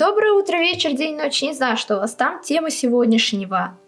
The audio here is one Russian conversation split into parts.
Доброе утро, вечер, день, ночь. Не знаю, что у вас там. Тема сегодняшнего.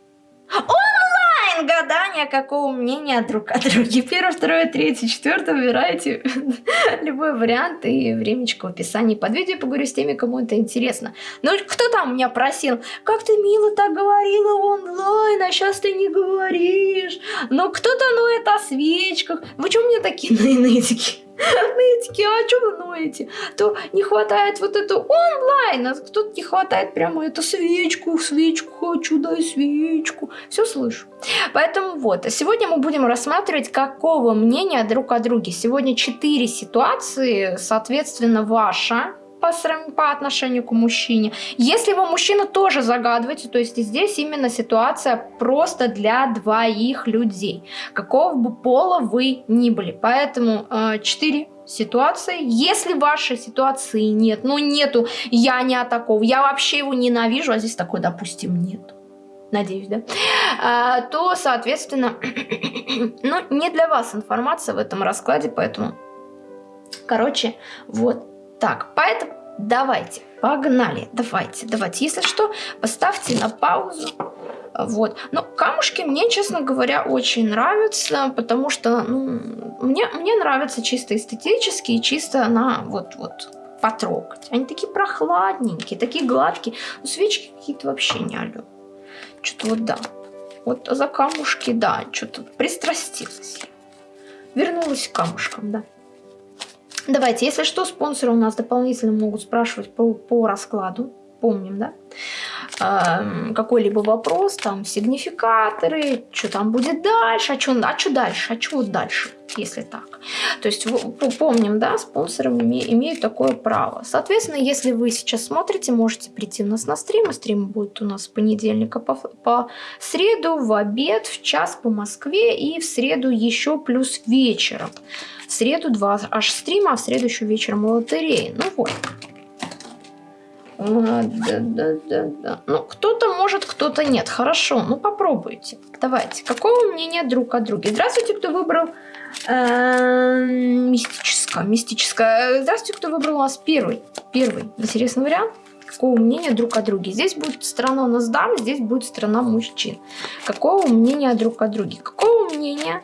Онлайн гадания, какого мнения друг о друге. Первое, второе, третье, четвертое. Выбирайте любой вариант и времечко в описании под видео. Поговорю с теми, кому это интересно. Ну, кто там меня просил? Как ты мило так говорила онлайн, а сейчас ты не говоришь. Ну, кто-то ноет о свечках. Вы что мне такие нытики? Нытики, а что вы ноете? То не хватает вот это онлайн, а тут не хватает прямо эту свечку, свечку хочу, дай свечку. Все слышу. Поэтому вот, сегодня мы будем рассматривать, какого мнения друг о друге. Сегодня четыре ситуации, соответственно, ваша по, по отношению к мужчине. Если вы мужчина, тоже загадывайте. То есть здесь именно ситуация просто для двоих людей. Какого бы пола вы ни были. Поэтому э, 4 ситуации. Если вашей ситуации нет, ну нету, я не такого, я вообще его ненавижу, а здесь такой, допустим, нет. Надеюсь, да? А, то, соответственно, ну, не для вас информация в этом раскладе, поэтому, короче, вот так, поэтому давайте, погнали, давайте, давайте. Если что, поставьте на паузу. Вот. Но камушки мне, честно говоря, очень нравятся, потому что ну, мне, мне нравятся чисто эстетические, чисто на вот, вот потрогать. Они такие прохладненькие, такие гладкие. Свечки какие-то вообще не алё. Что-то вот да. Вот за камушки, да, что-то пристрастилась. Вернулась к камушкам, да. Давайте, если что, спонсоры у нас дополнительно могут спрашивать по, по раскладу. Помним, да? Э, Какой-либо вопрос, там, сигнификаторы, что там будет дальше, а что а дальше, а что вот дальше, если так. То есть помним, да, спонсоры имеют такое право. Соответственно, если вы сейчас смотрите, можете прийти у нас на стрим. Стрим будет у нас с понедельника по, по среду, в обед, в час по Москве и в среду еще плюс вечером. В среду два аж стрима, а в среду еще вечером лотереи. Ну вот. Да, да, да, да. Ну, кто-то может, кто-то нет. Хорошо, ну попробуйте. Давайте. Какого мнения друг о друге? Здравствуйте, кто выбрал э, мистическое, мистическое. Здравствуйте, кто выбрал у нас первый. Первый интересный вариант. Какого мнения друг о друге? Здесь будет страна у нас дам, здесь будет страна мужчин. Какого мнения друг о друге? Какого мнения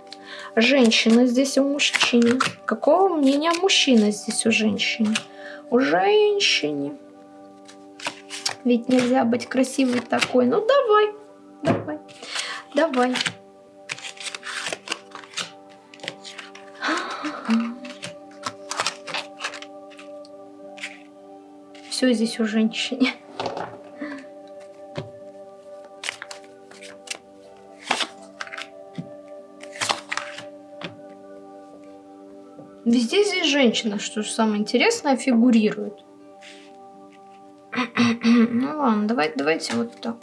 женщина здесь у мужчины. Какого мнения мужчина здесь у женщины? У женщины. Ведь нельзя быть красивой такой. Ну давай, давай, давай. Все здесь у женщины. Везде здесь женщина, что же самое интересное, фигурирует. Давай, давайте вот так.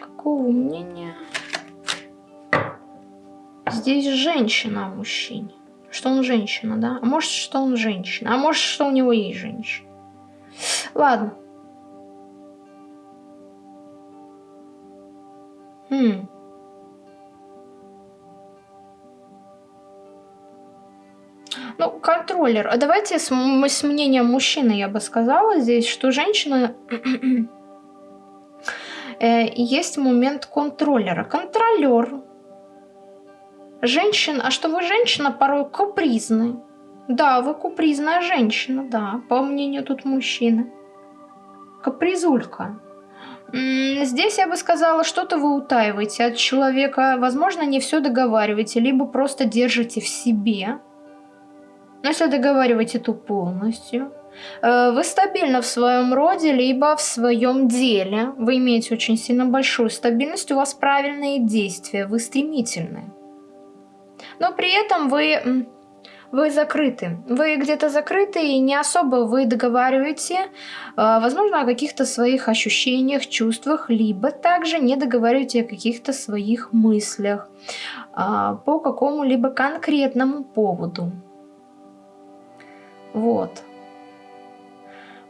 Какого мнения? Здесь женщина о мужчине. Что он женщина, да? А может, что он женщина. А может, что у него есть женщина. Ладно. Хм. Контроллер. А давайте с, с мнением мужчины я бы сказала здесь, что женщина... э, есть момент контроллера. Контролер. Женщина... А что вы женщина порой капризны. Да, вы капризная женщина, да, по мнению тут мужчины. Капризулька. Здесь я бы сказала, что-то вы утаиваете от человека, возможно, не все договариваете, либо просто держите в себе. Но если договариваете, то полностью. Э, вы стабильны в своем роде, либо в своем деле. Вы имеете очень сильно большую стабильность, у вас правильные действия, вы стремительны. Но при этом вы, вы закрыты. Вы где-то закрыты и не особо вы договариваете, э, возможно, о каких-то своих ощущениях, чувствах, либо также не договариваете о каких-то своих мыслях э, по какому-либо конкретному поводу. Вот.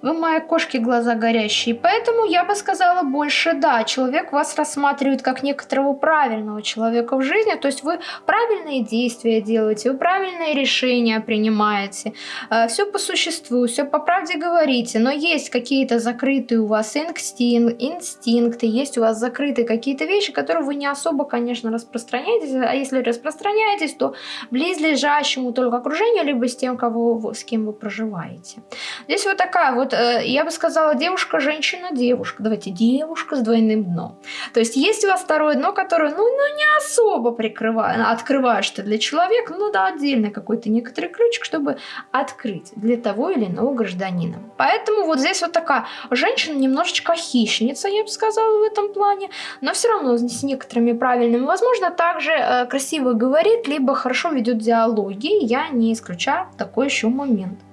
Вы мои кошки глаза горящие. Поэтому я бы сказала больше да. Человек вас рассматривает как некоторого правильного человека в жизни. То есть вы правильные действия делаете, вы правильные решения принимаете. Э, все по существу, все по правде говорите. Но есть какие-то закрытые у вас инстинкт, инстинкты, есть у вас закрытые какие-то вещи, которые вы не особо, конечно, распространяетесь. А если распространяетесь, то близлежащему только окружению, либо с тем, кого с кем вы проживаете. Здесь вот такая вот вот э, я бы сказала девушка, женщина, девушка. Давайте девушка с двойным дном. То есть есть у вас второе дно, которое ну, ну не особо прикрывает, открываешь ты для человека, ну да, отдельный какой-то некоторый ключик, чтобы открыть для того или иного гражданина. Поэтому вот здесь вот такая женщина немножечко хищница, я бы сказала, в этом плане, но все равно с некоторыми правильными. Возможно, также э, красиво говорит, либо хорошо ведет диалоги. Я не исключаю такой еще момент.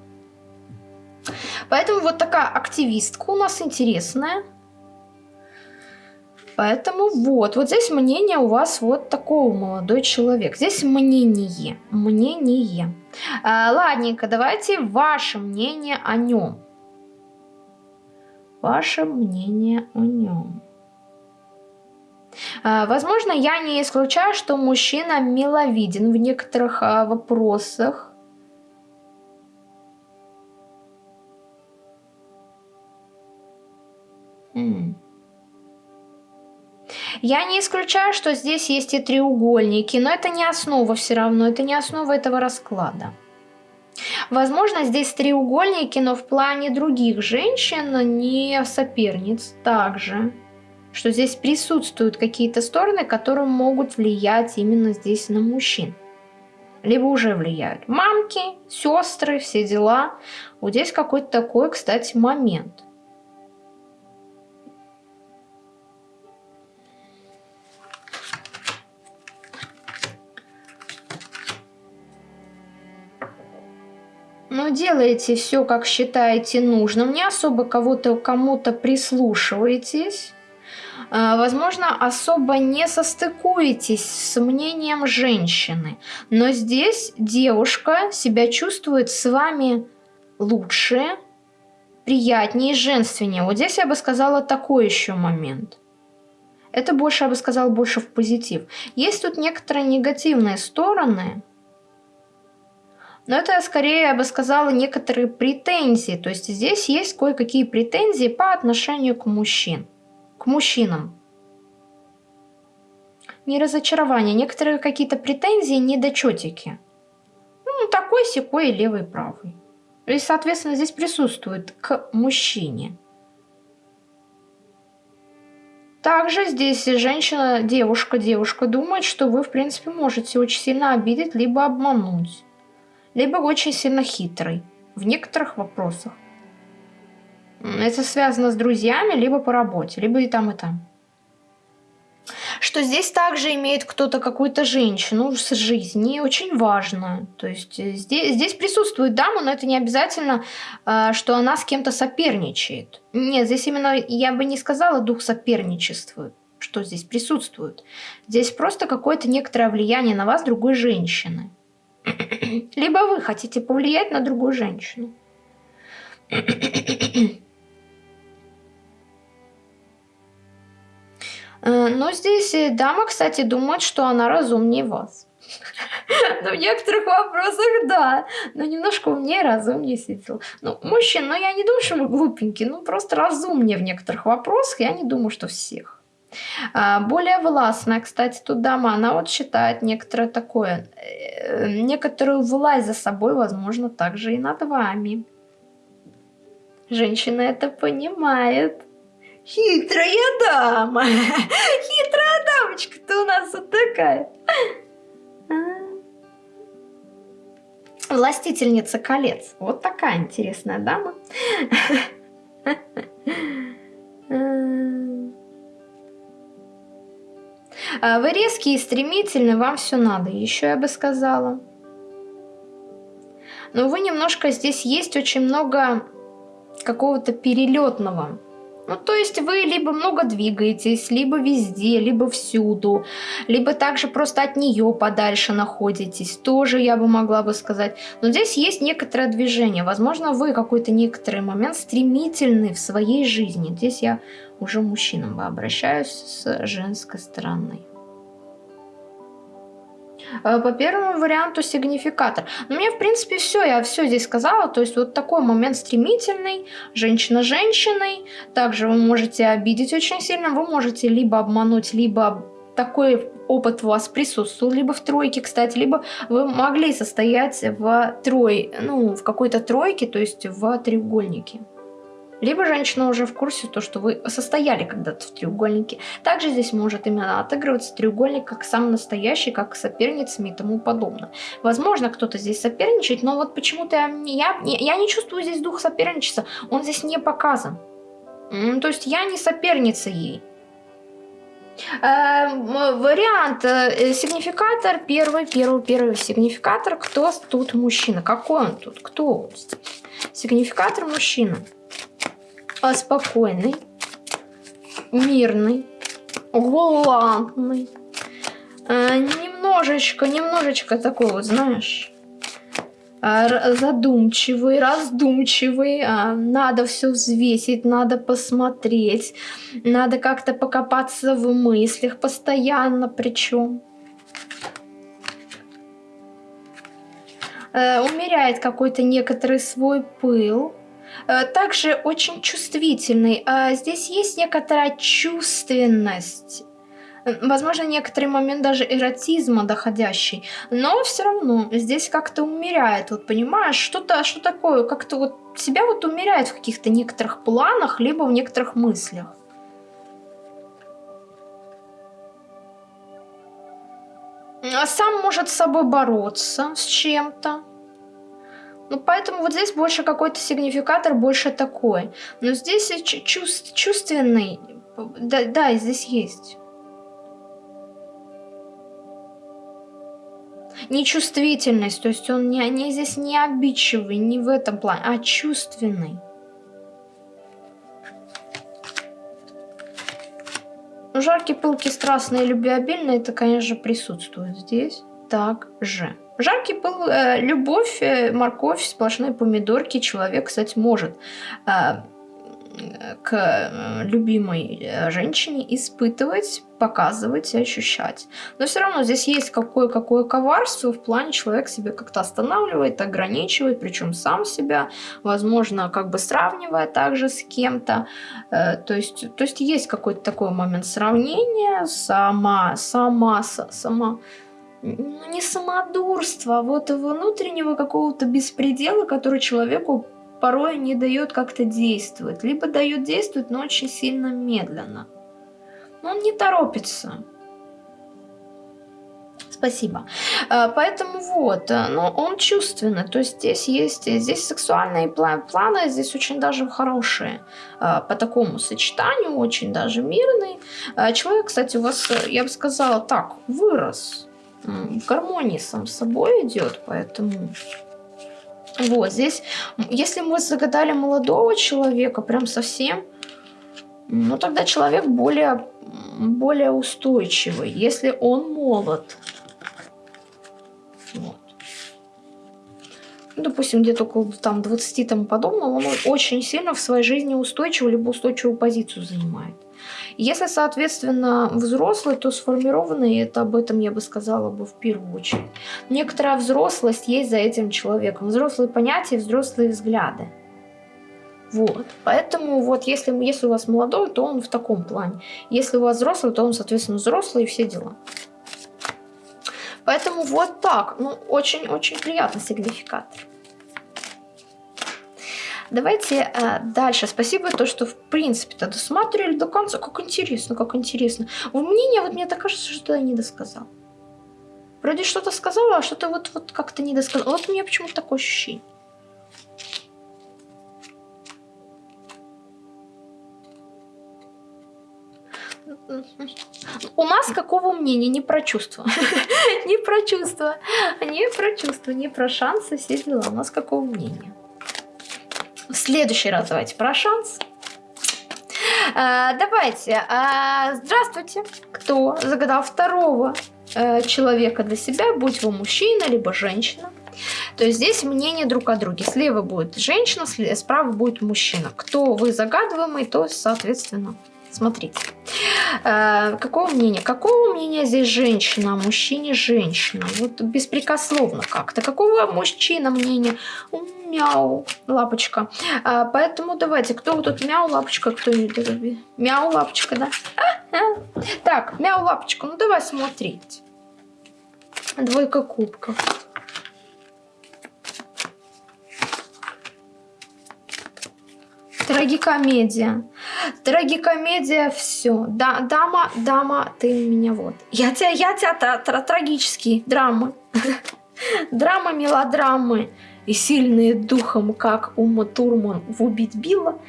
Поэтому вот такая активистка у нас интересная. Поэтому вот, вот здесь мнение у вас вот такого молодой человек. Здесь мнение, мнение. А, ладненько, давайте ваше мнение о нем. Ваше мнение о нем. А, возможно, я не исключаю, что мужчина миловиден в некоторых а, вопросах. Я не исключаю, что здесь есть и треугольники, но это не основа все равно, это не основа этого расклада. Возможно, здесь треугольники, но в плане других женщин, не соперниц также. Что здесь присутствуют какие-то стороны, которые могут влиять именно здесь на мужчин. Либо уже влияют. Мамки, сестры, все дела. Вот здесь какой-то такой, кстати, момент. Но делаете все, как считаете нужным, не особо кого-то кому-то прислушиваетесь, а, возможно, особо не состыкуетесь с мнением женщины, но здесь девушка себя чувствует с вами лучше, приятнее, женственнее. Вот здесь я бы сказала такой еще момент. Это больше, я бы сказала, больше в позитив. Есть тут некоторые негативные стороны – но это скорее, я бы сказала, некоторые претензии. То есть здесь есть кое-какие претензии по отношению к мужчин. К мужчинам. Не разочарование, некоторые какие-то претензии, недочетики. Ну, такой, секой, левый, правый. И, соответственно, здесь присутствует к мужчине. Также здесь женщина, девушка, девушка думает, что вы, в принципе, можете очень сильно обидеть, либо обмануть либо очень сильно хитрый в некоторых вопросах. Это связано с друзьями, либо по работе, либо и там, и там. Что здесь также имеет кто-то какую-то женщину с жизни, очень важно. То есть э, здесь, здесь присутствует дама, но это не обязательно, э, что она с кем-то соперничает. Нет, здесь именно, я бы не сказала, дух соперничества, что здесь присутствует. Здесь просто какое-то некоторое влияние на вас другой женщины. Либо вы хотите повлиять на другую женщину. Э, но здесь дама, кстати, думает, что она разумнее вас. Но в некоторых вопросах да, но немножко умнее, разумнее сидел. Ну, мужчин, ну я не думаю, что мы глупенькие, ну просто разумнее в некоторых вопросах, я не думаю, что всех. А, более властная, кстати, тут дама, она вот считает некоторое такое, э, некоторую власть за собой, возможно, также и над вами. Женщина это понимает. Хитрая дама. Хитрая дамочка-то у нас вот такая. А. Властительница колец. Вот такая интересная дама. А, вы резкие и стремительны, вам все надо, еще я бы сказала. Но вы немножко здесь есть очень много какого-то перелетного. Ну, то есть вы либо много двигаетесь, либо везде, либо всюду, либо также просто от нее подальше находитесь, тоже я бы могла бы сказать. Но здесь есть некоторое движение. Возможно, вы какой-то некоторый момент стремительный в своей жизни. Здесь я уже мужчинам обращаюсь с женской стороны. Э, по первому варианту сигнификатор. Ну, мне, в принципе, все, я все здесь сказала. То есть вот такой момент стремительный, женщина женщиной. Также вы можете обидеть очень сильно, вы можете либо обмануть, либо такой опыт у вас присутствовал, либо в тройке, кстати, либо вы могли состоять в трой, ну, в какой-то тройке, то есть в треугольнике. Либо женщина уже в курсе, то, что вы состояли когда-то в треугольнике. Также здесь может именно отыгрываться треугольник как сам настоящий, как соперницами и тому подобное. Возможно, кто-то здесь соперничает, но вот почему-то я, я, я не чувствую здесь дух соперничества. Он здесь не показан. То есть я не соперница ей. Э, вариант, э, сигнификатор, первый, первый, первый сигнификатор, кто тут мужчина, какой он тут, кто он? Сигнификатор мужчина спокойный, мирный, галантный. А, немножечко, немножечко такой вот, знаешь, а, задумчивый, раздумчивый, а, надо все взвесить, надо посмотреть, надо как-то покопаться в мыслях постоянно причем. Умеряет какой-то некоторый свой пыл. Э, также очень чувствительный. А здесь есть некоторая чувственность. Возможно, некоторый момент даже эротизма доходящий. Но все равно здесь как-то умеряет. Вот понимаешь, что-то, что такое, как-то вот себя вот умеряет в каких-то некоторых планах, либо в некоторых мыслях. А сам может с собой бороться с чем-то. Ну, поэтому вот здесь больше какой-то сигнификатор, больше такой. Но здесь чувств, чувственный, да, да, здесь есть. Нечувствительность, то есть он не, не здесь не обидчивый, не в этом плане, а чувственный. Жаркий, пылкий, страстный любвеобильный, это, конечно, присутствует здесь также. Жаркий был э, любовь, э, морковь, сплошные помидорки. Человек, кстати, может э, к любимой женщине испытывать, показывать и ощущать. Но все равно здесь есть какое-какое коварство в плане человек себя как-то останавливает, ограничивает, причем сам себя, возможно, как бы сравнивая также с кем-то. То, есть, то есть есть какой-то такой момент сравнения, сама, сама, сама ну, не самодурство, а вот внутреннего какого-то беспредела, который человеку порой не дает как-то действовать. Либо дает действовать, но очень сильно медленно. Но он не торопится. Спасибо. А, поэтому вот, а, но он чувственный, то есть здесь есть, здесь сексуальные планы, здесь очень даже хорошие а, по такому сочетанию, очень даже мирный. Человек, кстати, у вас, я бы сказала так, вырос, в гармонии сам с собой идет, поэтому... Вот, здесь, если мы загадали молодого человека, прям совсем, ну тогда человек более, более устойчивый, если он молод. Вот. Ну, допустим, где-то около там, 20 тому подобного, он очень сильно в своей жизни устойчивый, либо устойчивую позицию занимает. Если, соответственно, взрослый, то сформированный, это об этом я бы сказала бы в первую очередь. Некоторая взрослость есть за этим человеком. Взрослые понятия, взрослые взгляды. Вот. Поэтому вот если, если у вас молодой, то он в таком плане. Если у вас взрослый, то он, соответственно, взрослый и все дела. Поэтому вот так. Ну, очень-очень приятный сигнификатор. Давайте э, дальше. Спасибо, то, что в принципе-то досматривали до конца. Как интересно, как интересно. В мнение, вот мне так кажется, что я не досказал. Вроде что-то сказала, а что-то вот, вот как-то не досказал. Вот у меня почему-то такое ощущение. У нас какого мнения? Не про чувства. не про чувства. Не про чувства, не про шансы, все дела. У нас какого мнения? В следующий раз давайте про шанс. А, давайте. А, здравствуйте. Кто загадал второго э, человека для себя, будь вы мужчина, либо женщина? То есть здесь мнение друг о друге. Слева будет женщина, справа будет мужчина. Кто вы загадываемый, то, соответственно, смотрите. Э, какого мнения? Какого мнения здесь женщина, о мужчине женщина? Вот беспрекословно как-то. Какого мужчина мнения? Мяу, лапочка. А, поэтому давайте, кто тут мяу, лапочка, кто мяу, лапочка, да? Так, мяу, лапочка, ну давай смотреть. Двойка кубков. Трагикомедия. Трагикомедия, все. Да, дама, дама, ты меня вот. Я тебя, я тебя, тра тра трагические драмы. Драмы, мелодрамы и сильные духом, как Ума Турман в «Убить Билла».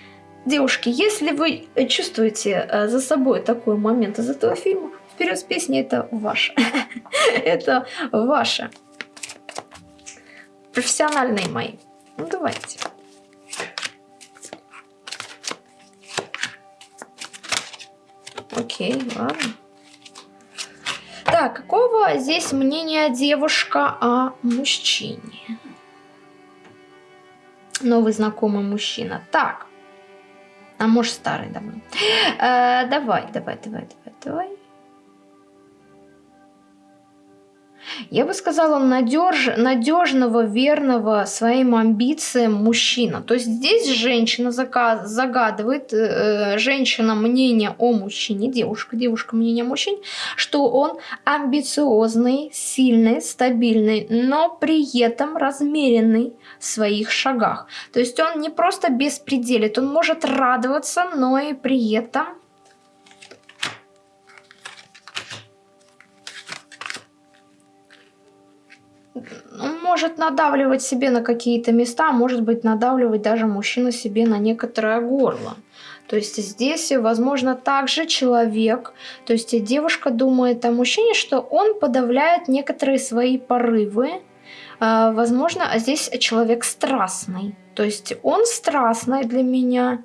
Девушки, если вы чувствуете э, за собой такой момент из этого фильма, вперед с песней, это ваше. это ваше. Профессиональные мои. Ну, давайте. Окей, ладно. Так, какого здесь мнения девушка о мужчине? Новый знакомый мужчина. Так. А может старый давно. Э, давай, давай, давай, давай, давай. Я бы сказала, надеж, надежного, верного своим амбициям мужчина. То есть здесь женщина заказ, загадывает, э, женщина мнение о мужчине, девушка, девушка мнение о мужчине, что он амбициозный, сильный, стабильный, но при этом размеренный в своих шагах. То есть он не просто беспределит, он может радоваться, но и при этом может надавливать себе на какие-то места, может быть надавливать даже мужчина себе на некоторое горло. То есть здесь, возможно, также человек, то есть девушка думает о мужчине, что он подавляет некоторые свои порывы. А, возможно, а здесь человек страстный. То есть он страстный для меня,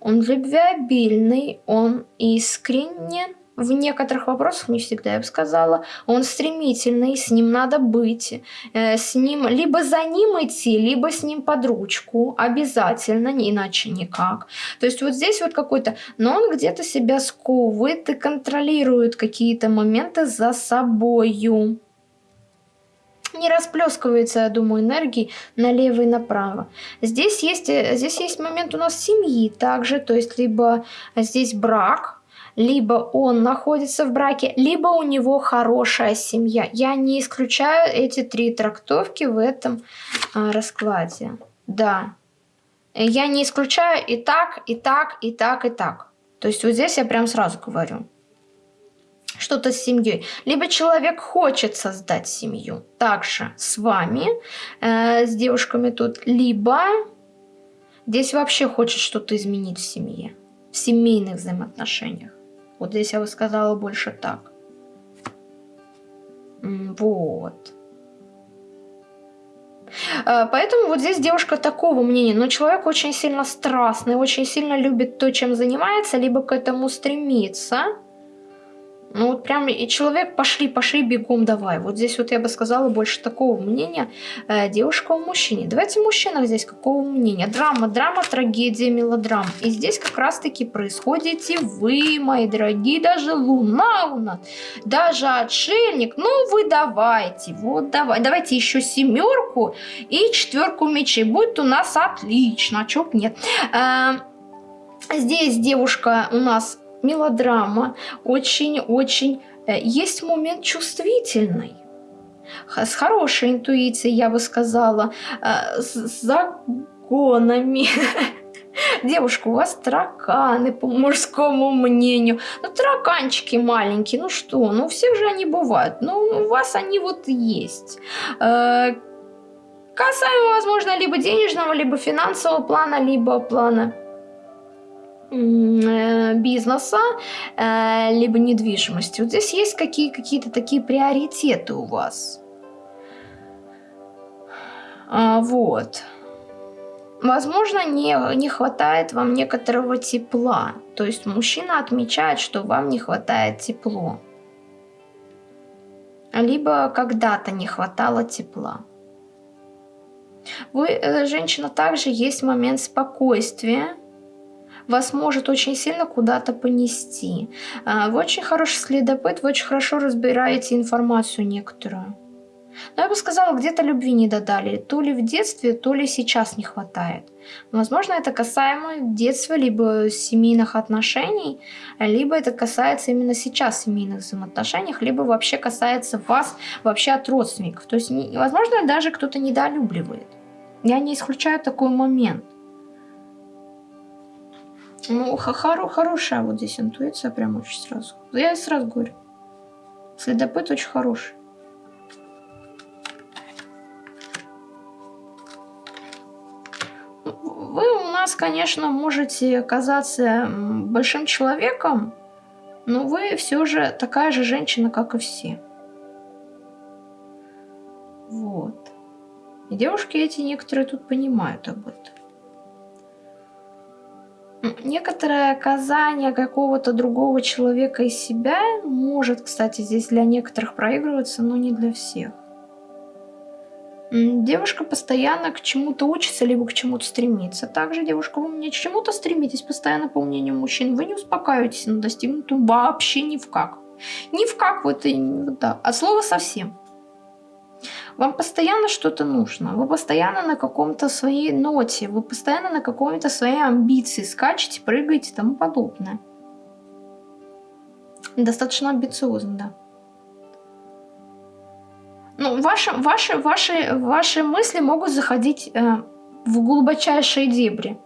он любвеобильный, он искренен, в некоторых вопросах, не всегда я бы сказала, он стремительный, с ним надо быть, э, с ним либо за ним идти, либо с ним под ручку, обязательно, иначе никак. То есть вот здесь вот какой-то, но он где-то себя сковывает и контролирует какие-то моменты за собою не расплескивается, я думаю, энергии налево и направо. Здесь есть, э, здесь есть момент у нас семьи также, то есть либо здесь брак, либо он находится в браке, либо у него хорошая семья. Я не исключаю эти три трактовки в этом а, раскладе. Да. Я не исключаю и так, и так, и так, и так. То есть вот здесь я прям сразу говорю. Что-то с семьей. Либо человек хочет создать семью. Также с вами, э, с девушками тут. Либо здесь вообще хочет что-то изменить в семье. В семейных взаимоотношениях. Вот здесь я бы сказала больше так. Вот. А, поэтому вот здесь девушка такого мнения. Но человек очень сильно страстный, очень сильно любит то, чем занимается, либо к этому стремится. Ну вот прям и человек пошли, пошли бегом давай. Вот здесь вот я бы сказала больше такого мнения э, девушка у мужчине. Давайте мужчина здесь какого мнения? Драма, драма, трагедия, мелодрама. И здесь как раз таки происходите вы, мои дорогие, даже луна у нас, даже отшельник. Ну вы давайте, вот давай, давайте еще семерку и четверку мечей. Будет у нас отлично, а чё нет. Э, здесь девушка у нас мелодрама, очень-очень... Э, есть момент чувствительный, с хорошей интуицией, я бы сказала, э, с загонами. Девушка, у вас тараканы, по мужскому мнению. Ну, тараканчики маленькие, ну что, ну, всех же они бывают. Ну, у вас они вот есть. Э, касаемо, возможно, либо денежного, либо финансового плана, либо плана бизнеса, э, либо недвижимости. Вот здесь есть какие, какие-то такие приоритеты у вас. А, вот. Возможно, не, не хватает вам некоторого тепла. То есть мужчина отмечает, что вам не хватает тепла. Либо когда-то не хватало тепла. Вы, э, женщина, также есть момент спокойствия. Вас может очень сильно куда-то понести. А, вы очень хороший следопыт, вы очень хорошо разбираете информацию некоторую. Но я бы сказала, где-то любви не додали. То ли в детстве, то ли сейчас не хватает. Возможно, это касаемо детства, либо семейных отношений, либо это касается именно сейчас семейных взаимоотношений, либо вообще касается вас вообще от родственников. То есть, возможно, даже кто-то недолюбливает. Я не исключаю такой момент. Ну, хоро хорошая вот здесь интуиция, прям очень сразу. Я сразу говорю. Следопыт очень хороший. Вы у нас, конечно, можете казаться большим человеком, но вы все же такая же женщина, как и все. Вот. И девушки эти некоторые тут понимают об этом. Некоторое оказание какого-то другого человека из себя может, кстати, здесь для некоторых проигрываться, но не для всех. Девушка постоянно к чему-то учится, либо к чему-то стремится. Также, девушка, вы мне к чему-то стремитесь постоянно по мнению мужчин. Вы не успокаиваетесь на достигнутом вообще ни в как. Ни в как вот и да. От слова совсем. Вам постоянно что-то нужно. Вы постоянно на каком-то своей ноте. Вы постоянно на какой-то своей амбиции скачете, прыгаете и тому подобное. Достаточно амбициозно, да. Ну, ваши, ваши, ваши, ваши мысли могут заходить э, в глубочайшие дебри.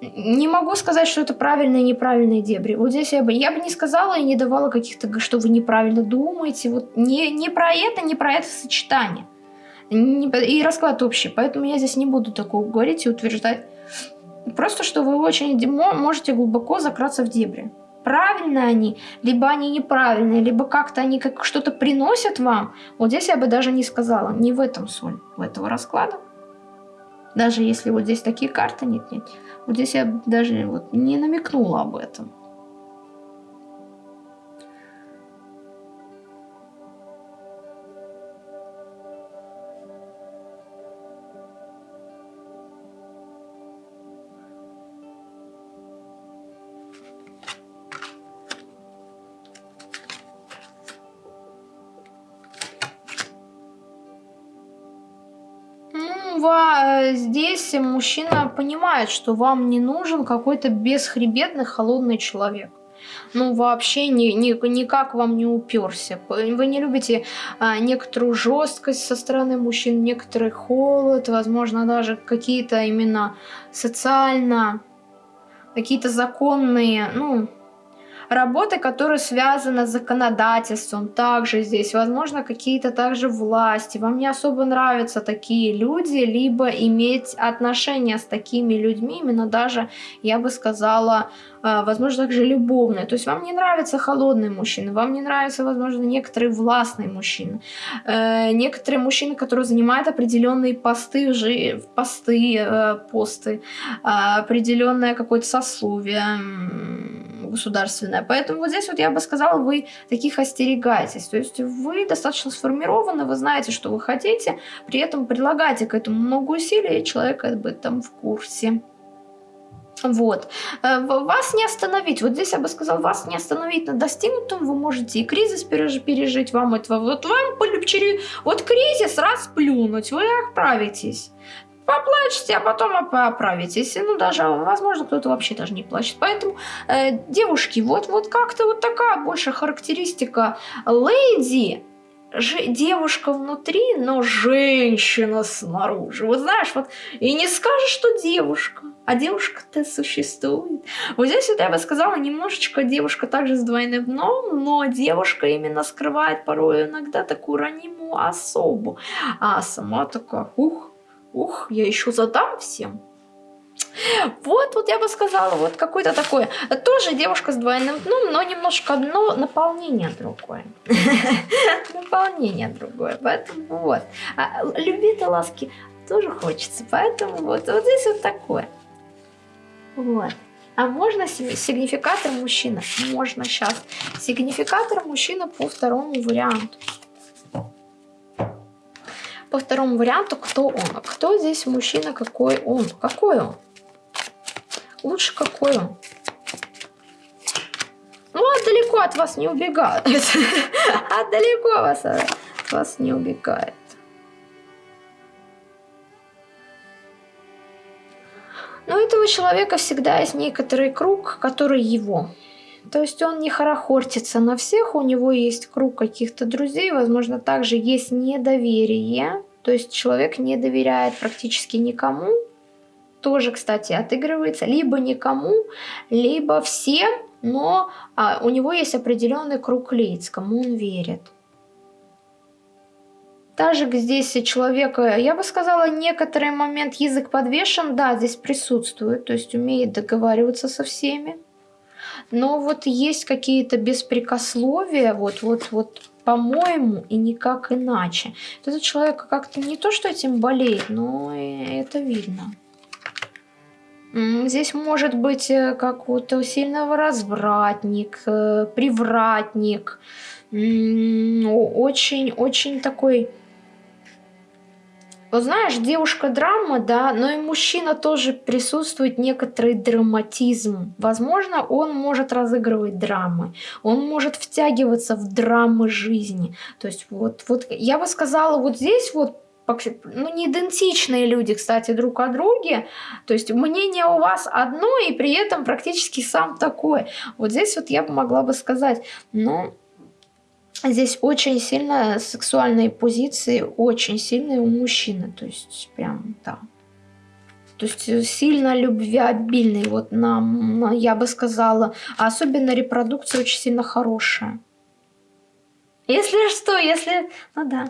Не могу сказать, что это правильные и неправильные дебри. Вот здесь я бы, я бы не сказала и не давала каких-то, что вы неправильно думаете. Вот не, не про это, не про это сочетание. И расклад общий. Поэтому я здесь не буду такого говорить и утверждать. Просто, что вы очень можете глубоко закраться в дебри правильные они, либо они неправильные, либо как-то они как что-то приносят вам. Вот здесь я бы даже не сказала, не в этом соль в этого расклада. Даже если вот здесь такие карты нет-нет. Вот здесь я даже вот не намекнула об этом. Здесь мужчина понимает, что вам не нужен какой-то бесхребетный холодный человек. Ну, вообще ни, ни, никак вам не уперся. Вы не любите а, некоторую жесткость со стороны мужчин, некоторый холод, возможно, даже какие-то именно социально, какие-то законные, ну, Работы, которые связаны с законодательством, также здесь, возможно, какие-то также власти. Вам не особо нравятся такие люди, либо иметь отношения с такими людьми, именно даже, я бы сказала, а, возможно, также любовные. То есть вам не нравятся холодные мужчины, вам не нравятся, возможно, некоторые властные мужчины. Э, некоторые мужчины, которые занимают определенные посты, посты, э, посты, определенное какое-то сословие государственное. Поэтому вот здесь вот я бы сказала, вы таких остерегаетесь. То есть вы достаточно сформированы, вы знаете, что вы хотите, при этом прилагаете к этому много усилий, и человек об этом в курсе. Вот. Э, вас не остановить. Вот здесь я бы сказал, вас не остановить на достигнутом. Вы можете и кризис пережить, вам этого. Вот вам вот кризис расплюнуть, вы отправитесь. Поплачете, а потом оправитесь. Ну, даже, возможно, кто-то вообще даже не плачет. Поэтому, э, девушки, вот, вот как-то вот такая больше характеристика леди же, девушка внутри, но женщина снаружи. Вот знаешь, вот и не скажешь, что девушка, а девушка-то существует. Вот здесь вот я бы сказала, немножечко девушка также с двойным дном, но девушка именно скрывает порой иногда такую ранимую особу. А сама такая, ух, ух, я еще задам всем. Вот, вот я бы сказала, вот какой-то такой, тоже девушка с двойным дном, но немножко одно наполнение другое. Наполнение другое, поэтому вот. А, Любви-то ласки тоже хочется. Поэтому вот, вот здесь вот такое. Вот. А можно сигнификатор мужчина? Можно сейчас. Сигнификатор мужчина по второму варианту. По второму варианту, кто он? Кто здесь мужчина, какой он? Какой он? Лучше какой он? Ну, а далеко от вас не убегает. А далеко вас, от вас не убегает. Но у этого человека всегда есть некоторый круг, который его. То есть он не хорохортится на всех, у него есть круг каких-то друзей, возможно, также есть недоверие. То есть человек не доверяет практически никому. Тоже, кстати, отыгрывается либо никому, либо всем, но а, у него есть определенный круг лиц, кому он верит. Также здесь человека, я бы сказала, некоторый момент язык подвешен, да, здесь присутствует, то есть умеет договариваться со всеми. Но вот есть какие-то беспрекословия, вот, вот, вот, по-моему, и никак иначе. Этот человек как-то не то, что этим болеет, но это видно. Здесь может быть э, как вот сильного развратник, э, привратник, очень-очень такой вот знаешь, девушка драма, да, но и мужчина тоже присутствует некоторый драматизм. Возможно, он может разыгрывать драмы, он может втягиваться в драмы жизни. То есть вот, вот я бы сказала, вот здесь вот ну, не идентичные люди, кстати, друг о друге. То есть мнение у вас одно, и при этом практически сам такой. Вот здесь вот я могла бы сказать, ну, Здесь очень сильно сексуальные позиции, очень сильные у мужчины. То есть прям, да. То есть сильно любвеобильный, вот нам, я бы сказала. А особенно репродукция очень сильно хорошая. Если что, если... Ну да.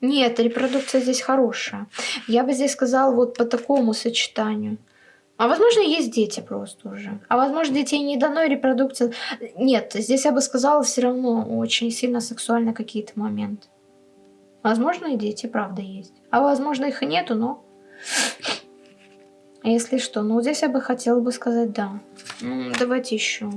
Нет, репродукция здесь хорошая. Я бы здесь сказала вот по такому сочетанию. А возможно, есть дети просто уже. А возможно, детей не дано, репродукция... Нет, здесь я бы сказала, все равно очень сильно сексуально какие-то моменты. Возможно, и дети, правда, есть. А возможно, их и нету, но... Если что, ну здесь я бы хотела бы сказать да. Давайте еще.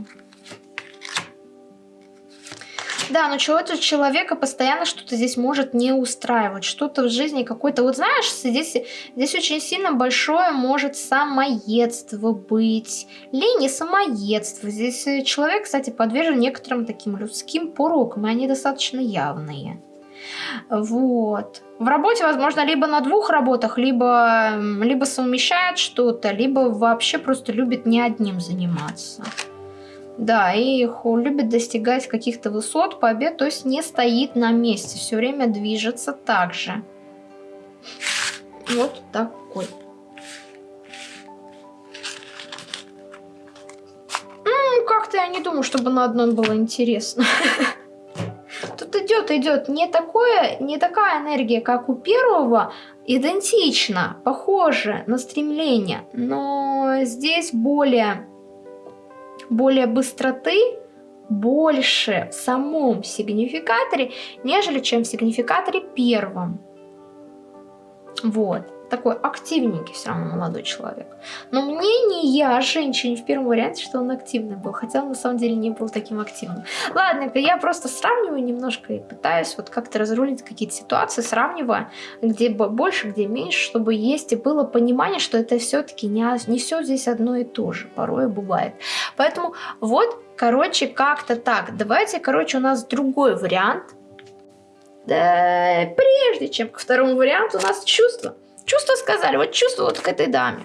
Да, но чего-то человека постоянно что-то здесь может не устраивать, что-то в жизни какой-то... Вот знаешь, здесь, здесь очень сильно большое может самоедство быть. Лень и самоедство. Здесь э, человек, кстати, подвержен некоторым таким людским порокам, и они достаточно явные. Вот. В работе, возможно, либо на двух работах, либо, либо совмещает что-то, либо вообще просто любит не одним заниматься. Да, и любит достигать каких-то высот, побед, то есть не стоит на месте, все время движется так же. Вот такой. Ну, как-то я не думаю, чтобы на одном было интересно. Тут идет, идет не такое, не такая энергия, как у первого, идентично, похоже на стремление, но здесь более более быстроты больше в самом сигнификаторе, нежели чем в сигнификаторе первом. Вот такой активненький все равно молодой человек. Но мнение о женщине в первом варианте, что он активный был, хотя он на самом деле не был таким активным. Ладно, я просто сравниваю немножко и пытаюсь вот как-то разрулить какие-то ситуации, сравнивая, где больше, где меньше, чтобы есть и было понимание, что это все-таки не, не все здесь одно и то же, порой бывает. Поэтому вот, короче, как-то так. Давайте, короче, у нас другой вариант. Да, прежде чем ко второму варианту у нас чувство. Чувства сказали, вот чувство вот к этой даме.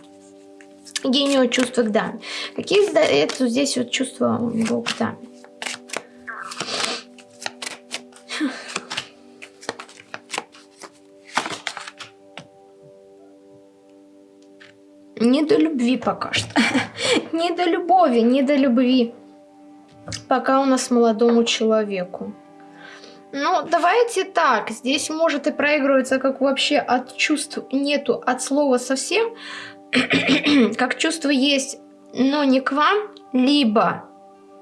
Гению чувства к даме. Какие это здесь вот чувства у него к даме? Не до любви пока что. не до любови, не до любви. Пока у нас молодому человеку. Ну, давайте так. Здесь может и проигрываться, как вообще от чувств нету, от слова совсем. как чувство есть, но не к вам. Либо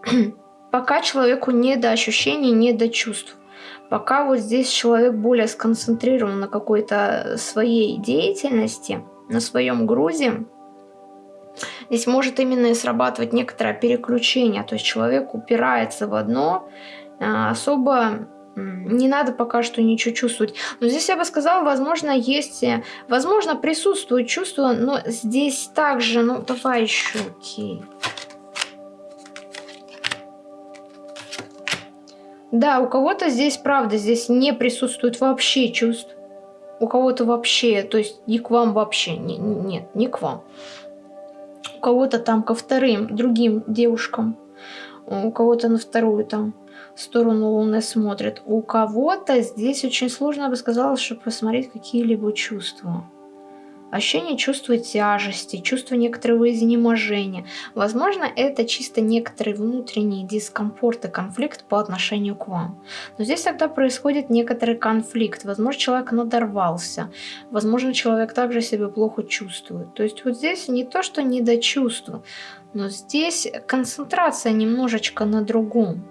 пока человеку не до ощущений, не до чувств. Пока вот здесь человек более сконцентрирован на какой-то своей деятельности, на своем грузе, здесь может именно и срабатывать некоторое переключение, то есть человек упирается в одно, а, особо не надо пока что ничего чувствовать. Но здесь я бы сказала, возможно, есть... Э, возможно, присутствует чувство, но здесь также... Ну, давай еще, окей. Да, у кого-то здесь, правда, здесь не присутствует вообще чувств. У кого-то вообще, то есть не к вам вообще, не, нет, не к вам. У кого-то там ко вторым, другим девушкам. У кого-то на вторую там сторону Луны смотрит. У кого-то здесь очень сложно, я бы сказала, чтобы посмотреть какие-либо чувства. Ощущение чувства тяжести, чувство некоторого изнеможения. Возможно, это чисто некоторый внутренний дискомфорт и конфликт по отношению к вам. Но здесь тогда происходит некоторый конфликт. Возможно, человек надорвался. Возможно, человек также себя плохо чувствует. То есть вот здесь не то, что не до чувства, но здесь концентрация немножечко на другом.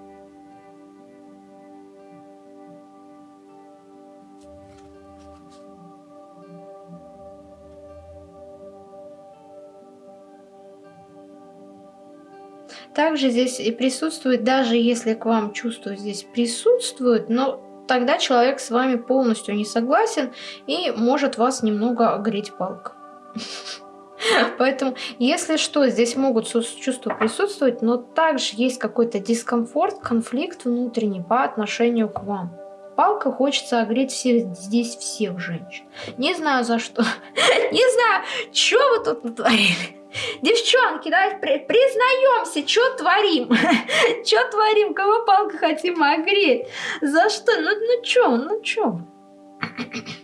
Также здесь и присутствует, даже если к вам чувство здесь присутствует, но тогда человек с вами полностью не согласен и может вас немного огреть палкой. Поэтому, если что, здесь могут чувства присутствовать, но также есть какой-то дискомфорт, конфликт внутренний по отношению к вам. Палка хочется огреть всех, здесь всех женщин. Не знаю за что. Не знаю, что вы тут натворили. Девчонки, давайте признаемся, что творим? Что творим? Кого палка хотим огреть? За что? Ну, ну что, ну что?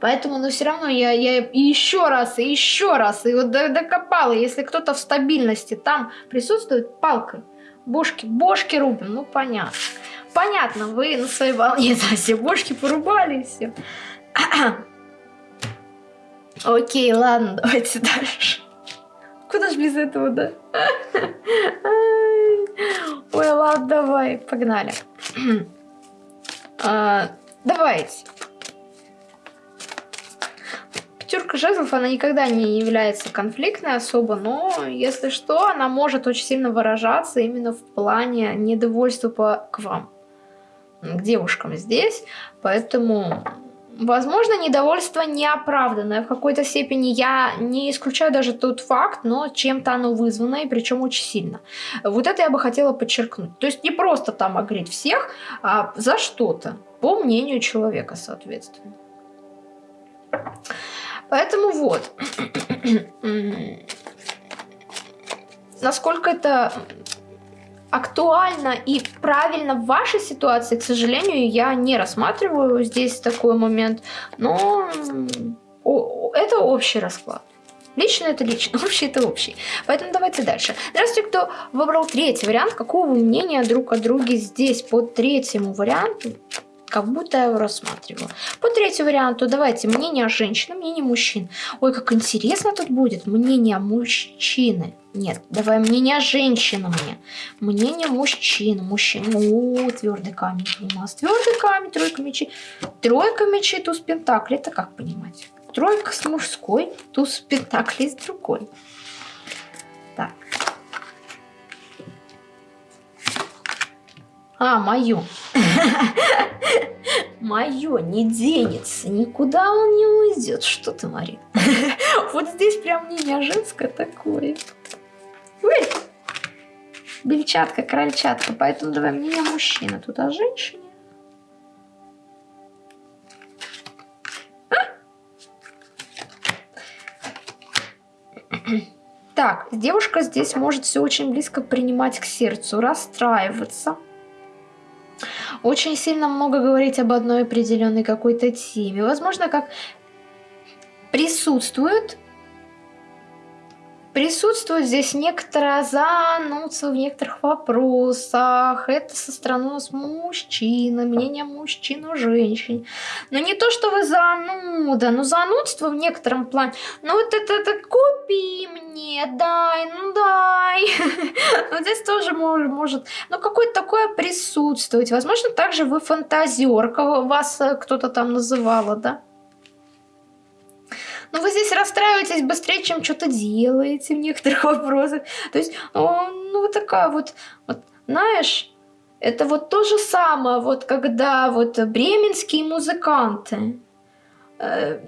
Поэтому, ну, все равно я, я еще раз, и еще раз, и вот докопала, если кто-то в стабильности там присутствует, палкой, бошки, бошки рубим, ну, понятно. Понятно, вы на своей волне, да, все бошки порубали, и все. Окей, ладно, давайте дальше. Куда ж без этого, да? Ой, ладно, давай, погнали. а, давайте. Пятерка жезлов, она никогда не является конфликтной особо, но если что, она может очень сильно выражаться именно в плане недовольства к вам, к девушкам здесь. Поэтому Возможно, недовольство неоправданное. В какой-то степени я не исключаю даже тот факт, но чем-то оно вызвано, и причем очень сильно. Вот это я бы хотела подчеркнуть. То есть не просто там огреть всех, а за что-то, по мнению человека, соответственно. Поэтому вот. Насколько это актуально и правильно в вашей ситуации, к сожалению, я не рассматриваю здесь такой момент, но это общий расклад. Лично это лично, общий это общий. Поэтому давайте дальше. Здравствуйте, кто выбрал третий вариант. Какого вы мнения друг о друге здесь по третьему варианту? Как будто я его рассматриваю. По третьему варианту давайте мнение женщины, мнение мужчин. Ой, как интересно тут будет. Мнение мужчины. Нет, давай мнение женщины мне. Мнение мужчин. Мужчин. О, твердый камень у нас. Твердый камень, тройка мечей. Тройка мечей, туз пентаклей. Это как понимать? Тройка с мужской, туз пентаклей с другой. А, мою. Мое не денется, никуда он не уйдет. Что ты, Марин? Вот здесь прям мнение женское такое. Бельчатка, крольчатка. Поэтому давай мнение мужчины. Тут о женщине. Так, девушка здесь может все очень близко принимать к сердцу, расстраиваться очень сильно много говорить об одной определенной какой-то теме. Возможно, как присутствует Присутствует здесь некоторое занудство в некоторых вопросах. Это со стороны у нас мужчины, мнение мужчин о женщине. Но не то, что вы зануда, но занудство в некотором плане. Ну вот это, это купи мне, дай, ну дай. Вот здесь тоже может, ну какое-то такое присутствовать. Возможно, также вы фантазерка, вас э, кто-то там называла, да? Но ну, вы здесь расстраиваетесь быстрее, чем что-то делаете в некоторых вопросах. То есть, ну, вот такая вот, вот, знаешь, это вот то же самое, вот когда вот бременские музыканты э,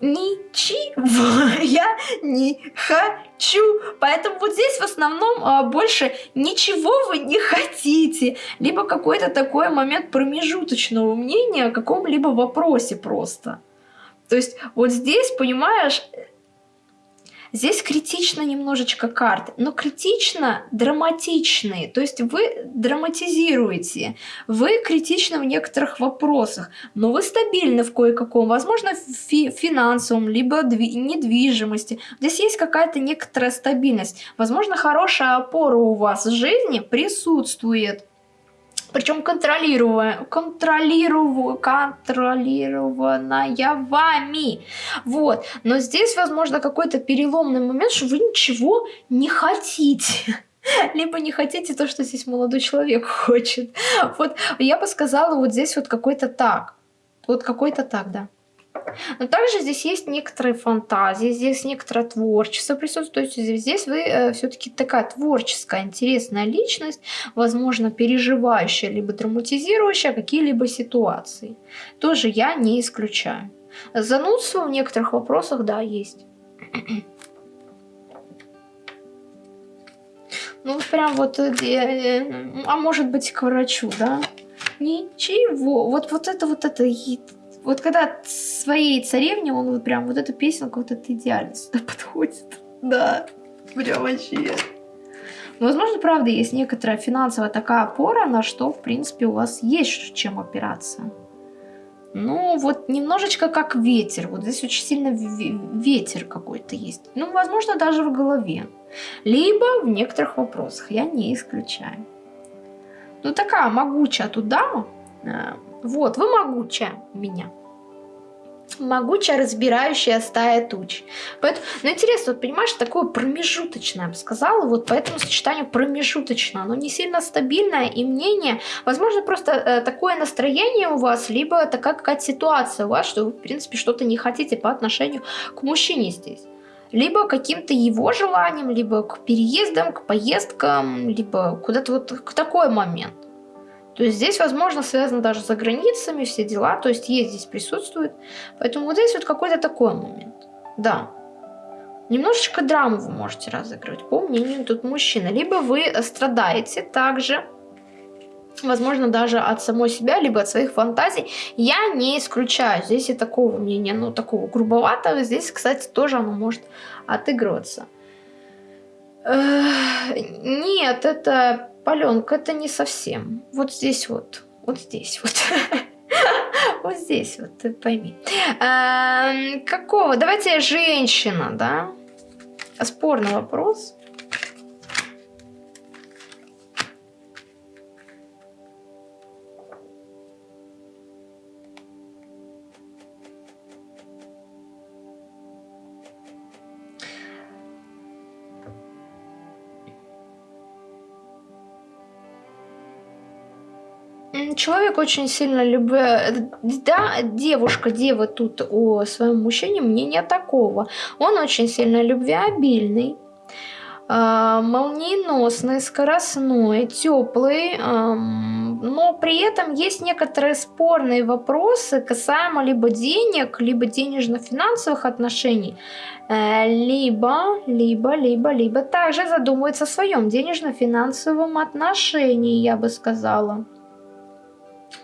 ничего я не хочу. Поэтому вот здесь в основном а, больше ничего вы не хотите. Либо какой-то такой момент промежуточного мнения о каком-либо вопросе просто. То есть вот здесь, понимаешь, здесь критично немножечко карты, но критично драматичные. То есть вы драматизируете, вы критичны в некоторых вопросах, но вы стабильны в кое-каком, возможно, фи финансовом, либо недвижимости. Здесь есть какая-то некоторая стабильность. Возможно, хорошая опора у вас в жизни присутствует причем контролируемая, контролирую, контролированная вами. Вот. Но здесь, возможно, какой-то переломный момент, что вы ничего не хотите. Либо не хотите то, что здесь молодой человек хочет. Вот я бы сказала, вот здесь вот какой-то так. Вот какой-то так, да. Но также здесь есть некоторые фантазии, здесь некоторое творчество присутствует. Здесь вы э, все-таки такая творческая, интересная личность, возможно, переживающая, либо драматизирующая какие-либо ситуации. Тоже я не исключаю. Занудство в некоторых вопросах, да, есть. Ну, прям вот, э, э, а может быть, к врачу, да? Ничего. Вот, вот это, вот это, вот когда своей царевне, он вот прям вот эту песенку, вот это идеально сюда подходит. Да, прям вообще. Возможно, правда, есть некоторая финансовая такая опора, на что, в принципе, у вас есть чем опираться. Ну, вот немножечко как ветер. Вот здесь очень сильно ветер какой-то есть. Ну, возможно, даже в голове. Либо в некоторых вопросах. Я не исключаю. Ну, такая могучая тут дама. Вот, вы могучая меня. Могучая, разбирающая стая туч. Поэтому, ну интересно, вот понимаешь, такое промежуточное, я бы сказала, вот по этому сочетанию промежуточное, оно не сильно стабильное, и мнение, возможно, просто э, такое настроение у вас, либо такая какая-то ситуация у вас, что вы, в принципе, что-то не хотите по отношению к мужчине здесь либо каким-то его желанием, либо к переездам, к поездкам, либо куда-то вот к такой момент. То есть здесь, возможно, связано даже за границами, все дела, то есть есть здесь присутствует. Поэтому вот здесь вот какой-то такой момент. Да. Немножечко драму вы можете разыгрывать, по мнению тут мужчины. Либо вы страдаете также, возможно, даже от самой себя, либо от своих фантазий. Я не исключаю здесь и такого мнения, ну, такого грубоватого. Здесь, кстати, тоже оно может отыгрываться. Нет, это Паленка, это не совсем. Вот здесь вот. Вот здесь вот. Вот здесь вот, ты пойми. Эм, какого? Давайте женщина, да? Спорный вопрос. Человек очень сильно любит... Да, девушка, дева тут о своем мужчине мнение такого. Он очень сильно любвеобильный, э, молниеносный, скоростной, теплый, э, но при этом есть некоторые спорные вопросы касаемо либо денег, либо денежно-финансовых отношений, э, либо, либо, либо, либо также задумывается о своем денежно-финансовом отношении, я бы сказала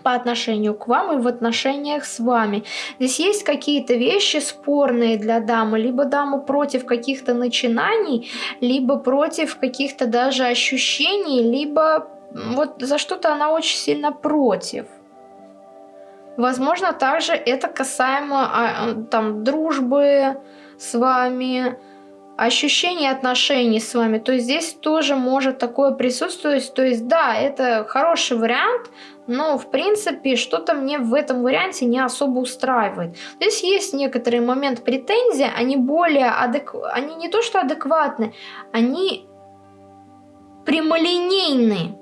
по отношению к вам и в отношениях с вами. Здесь есть какие-то вещи спорные для дамы, либо дама против каких-то начинаний, либо против каких-то даже ощущений, либо вот за что-то она очень сильно против. Возможно, также это касаемо а, там дружбы с вами, ощущение отношений с вами, то есть здесь тоже может такое присутствовать. То есть да, это хороший вариант, но в принципе что-то мне в этом варианте не особо устраивает. Здесь есть некоторый момент претензии, они более адекватны, они не то что адекватны, они прямолинейные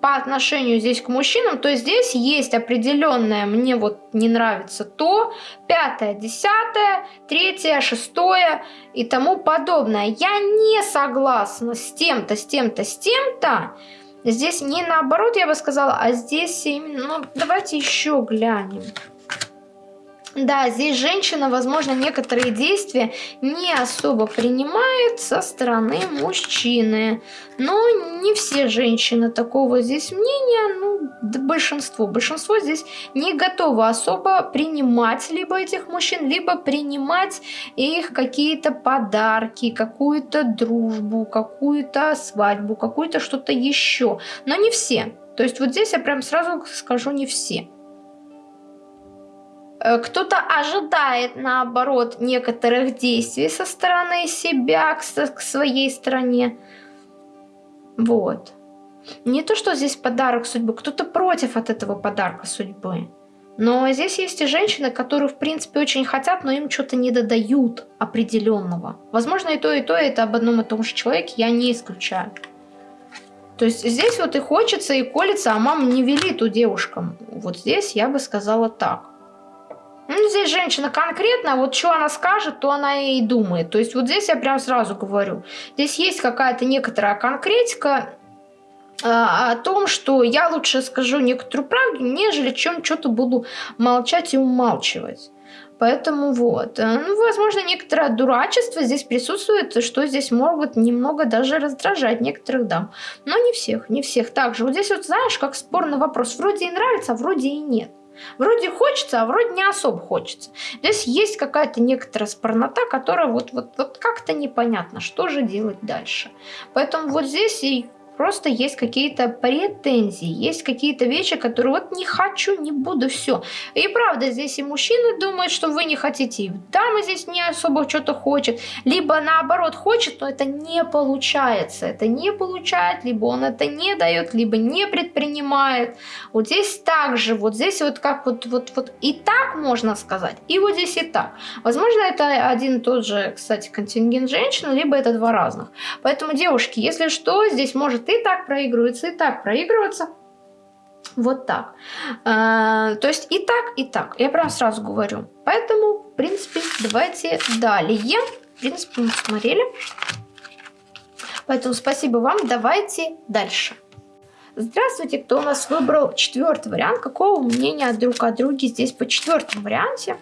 по отношению здесь к мужчинам, то здесь есть определенное, мне вот не нравится то, пятое, десятое, третье, шестое и тому подобное. Я не согласна с тем-то, с тем-то, с тем-то. Здесь не наоборот, я бы сказала, а здесь именно... Ну, давайте еще глянем. Да, здесь женщина, возможно, некоторые действия не особо принимает со стороны мужчины. Но не все женщины такого здесь мнения, ну, да большинство. Большинство здесь не готово особо принимать либо этих мужчин, либо принимать их какие-то подарки, какую-то дружбу, какую-то свадьбу, какую-то что-то еще. Но не все. То есть вот здесь я прям сразу скажу не все. Э, кто-то ожидает, наоборот, некоторых действий со стороны себя к, к своей стране. Вот. Не то, что здесь подарок судьбы, кто-то против от этого подарка судьбы. Но здесь есть и женщины, которые, в принципе, очень хотят, но им что-то не додают определенного. Возможно, и то, и то, это об одном и том же человеке, я не исключаю. То есть здесь вот и хочется, и колется, а мама не велит у девушкам. Вот здесь я бы сказала так. Ну, здесь женщина конкретно, вот что она скажет, то она и думает. То есть вот здесь я прям сразу говорю. Здесь есть какая-то некоторая конкретика, а, о том, что я лучше скажу некоторую правду, нежели чем что-то буду молчать и умалчивать. Поэтому вот. Э, ну, возможно, некоторое дурачество здесь присутствует, что здесь могут немного даже раздражать некоторых дам. Но не всех, не всех. Также вот здесь вот знаешь, как спорный вопрос. Вроде и нравится, а вроде и нет. Вроде хочется, а вроде не особо хочется. Здесь есть какая-то некоторая спорнота, которая вот, вот, вот как-то непонятно, что же делать дальше. Поэтому вот здесь и просто есть какие-то претензии, есть какие-то вещи, которые вот не хочу, не буду, все. И правда, здесь и мужчины думают, что вы не хотите, и дама здесь не особо что-то хочет, либо наоборот хочет, но это не получается, это не получает, либо он это не дает, либо не предпринимает. Вот здесь также, вот здесь вот как вот, вот, вот и так можно сказать, и вот здесь и так. Возможно, это один и тот же, кстати, контингент женщин, либо это два разных. Поэтому, девушки, если что, здесь может и так проигрывается, и так проигрывается. Вот так. А, то есть и так, и так. Я прям сразу говорю. Поэтому, в принципе, давайте далее. В принципе, мы смотрели. Поэтому спасибо вам. Давайте дальше. Здравствуйте, кто у нас выбрал четвертый вариант. Какого мнения друг о друге здесь по четвертому варианте?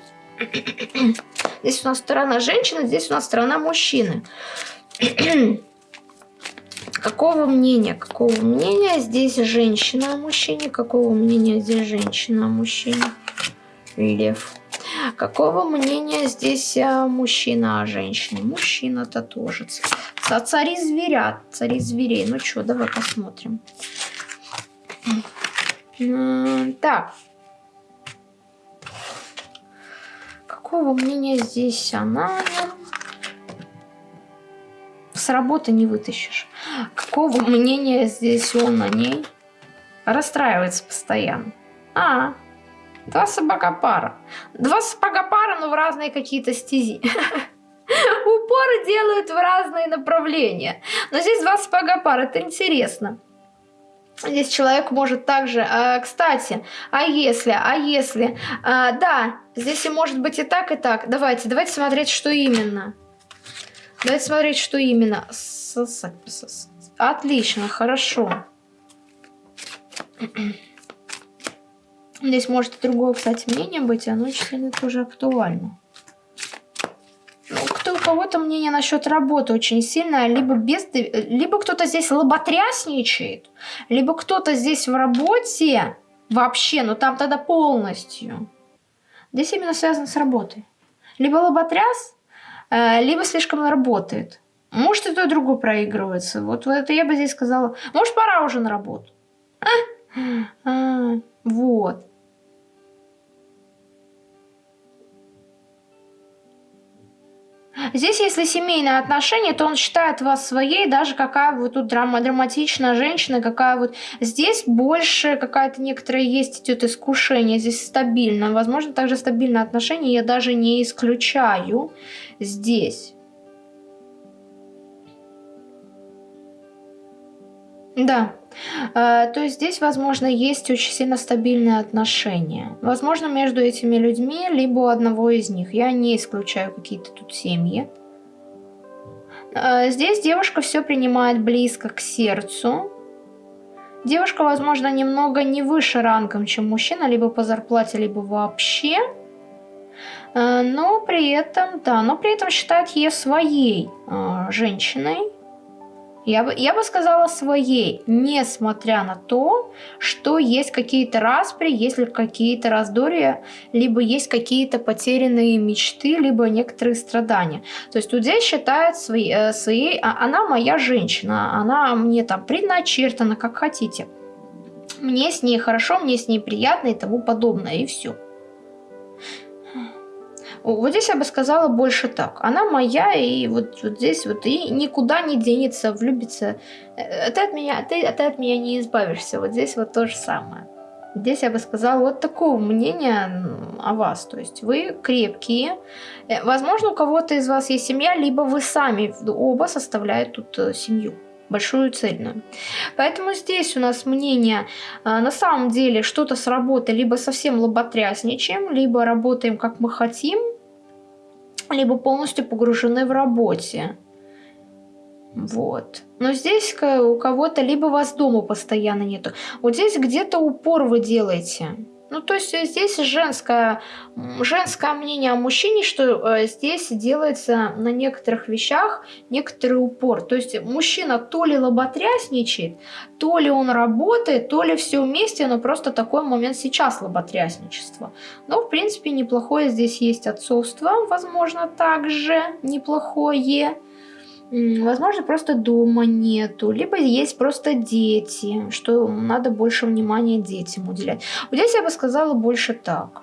Здесь у нас сторона женщины, здесь у нас сторона мужчины. Какого мнения? Какого мнения здесь женщина о мужчине? Какого мнения здесь женщина о мужчине? Лев. Какого мнения здесь а, мужчина о женщине? Мужчина-то тоже. Цари зверят, цари зверей. Ну что, давай посмотрим. Так. Какого мнения здесь она? С работы не вытащишь. Какого мнения здесь он о ней? Расстраивается постоянно. А, два собака пара. Два собака пара, но в разные какие-то стези. Упоры делают в разные направления. Но здесь два сапога пара, это интересно. Здесь человек может также, а, кстати, а если, а если, а, да, здесь и может быть и так, и так. Давайте, давайте смотреть, что именно. Давайте смотреть, что именно. Отлично, хорошо. Здесь может и другое, кстати, мнение быть, оно сильно тоже актуально. Ну, кто у кого-то мнение насчет работы очень сильное, либо без, либо кто-то здесь лоботрясничает, либо кто-то здесь в работе вообще, но там тогда полностью. Здесь именно связано с работой. Либо лоботряс, либо слишком работает. Может, и то, и другое проигрывается. Вот, вот это я бы здесь сказала. Может, пора уже на работу. А? А, вот. Здесь, если семейные отношения, то он считает вас своей, даже какая вы тут драма, драматичная женщина, какая вот... Здесь больше какая-то некоторая есть идет искушение, здесь стабильно. Возможно, также стабильное отношение я даже не исключаю здесь. Да. Э, то есть здесь, возможно, есть очень сильно стабильные отношения. Возможно, между этими людьми, либо одного из них. Я не исключаю какие-то тут семьи. Э, здесь девушка все принимает близко к сердцу. Девушка, возможно, немного не выше рангом, чем мужчина, либо по зарплате, либо вообще. Э, но при этом, да, но при этом считает ее своей женщиной я бы, я бы сказала своей, несмотря на то, что есть какие-то распри, есть какие-то раздорья, либо есть какие-то потерянные мечты, либо некоторые страдания. То есть тут здесь считает своей, э, своей а, она моя женщина, она мне там предначертана, как хотите. Мне с ней хорошо, мне с ней приятно и тому подобное, и все. Вот здесь я бы сказала больше так. Она моя, и вот, вот здесь вот и никуда не денется, влюбится. Э, ты от меня, ты, ты от меня не избавишься. Вот здесь вот то же самое. Здесь я бы сказала вот такого мнения о вас. То есть вы крепкие. Э, возможно, у кого-то из вас есть семья, либо вы сами оба составляют тут э, семью большую цельную. Поэтому здесь у нас мнение, на самом деле что-то с работы либо совсем лоботрясничаем, либо работаем как мы хотим, либо полностью погружены в работе. Вот. Но здесь у кого-то либо вас дома постоянно нету. Вот здесь где-то упор вы делаете. Ну, то есть здесь женское, женское мнение о мужчине, что э, здесь делается на некоторых вещах некоторый упор. То есть мужчина то ли лоботрясничает, то ли он работает, то ли все вместе, но просто такой момент сейчас лоботрясничество. Но, в принципе, неплохое здесь есть отцовство, возможно, также неплохое. Возможно, просто дома нету, либо есть просто дети, что надо больше внимания детям уделять. Вот здесь я бы сказала больше так.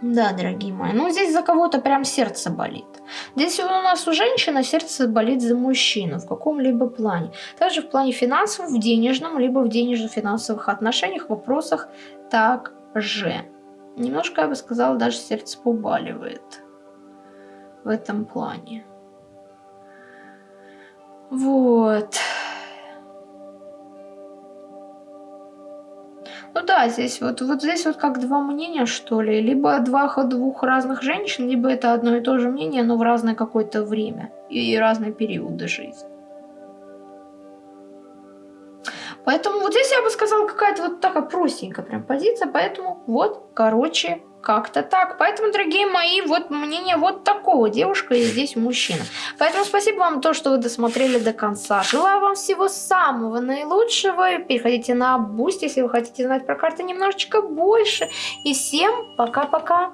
Да, дорогие мои, ну здесь за кого-то прям сердце болит. Здесь у нас у женщины сердце болит за мужчину в каком-либо плане. Также в плане финансов, в денежном, либо в денежно-финансовых отношениях, вопросах также. Немножко, я бы сказала, даже сердце побаливает в этом плане. Вот. Ну да, здесь вот, вот здесь вот как два мнения, что ли. Либо два, двух разных женщин, либо это одно и то же мнение, но в разное какое-то время и разные периоды жизни. Поэтому вот здесь я бы сказала какая-то вот такая простенькая прям позиция. Поэтому вот, короче, как-то так. Поэтому, дорогие мои, вот мнение вот такого. Девушка и здесь мужчина. Поэтому спасибо вам то, что вы досмотрели до конца. Желаю вам всего самого наилучшего. Переходите на Boost, если вы хотите знать про карты немножечко больше. И всем пока-пока.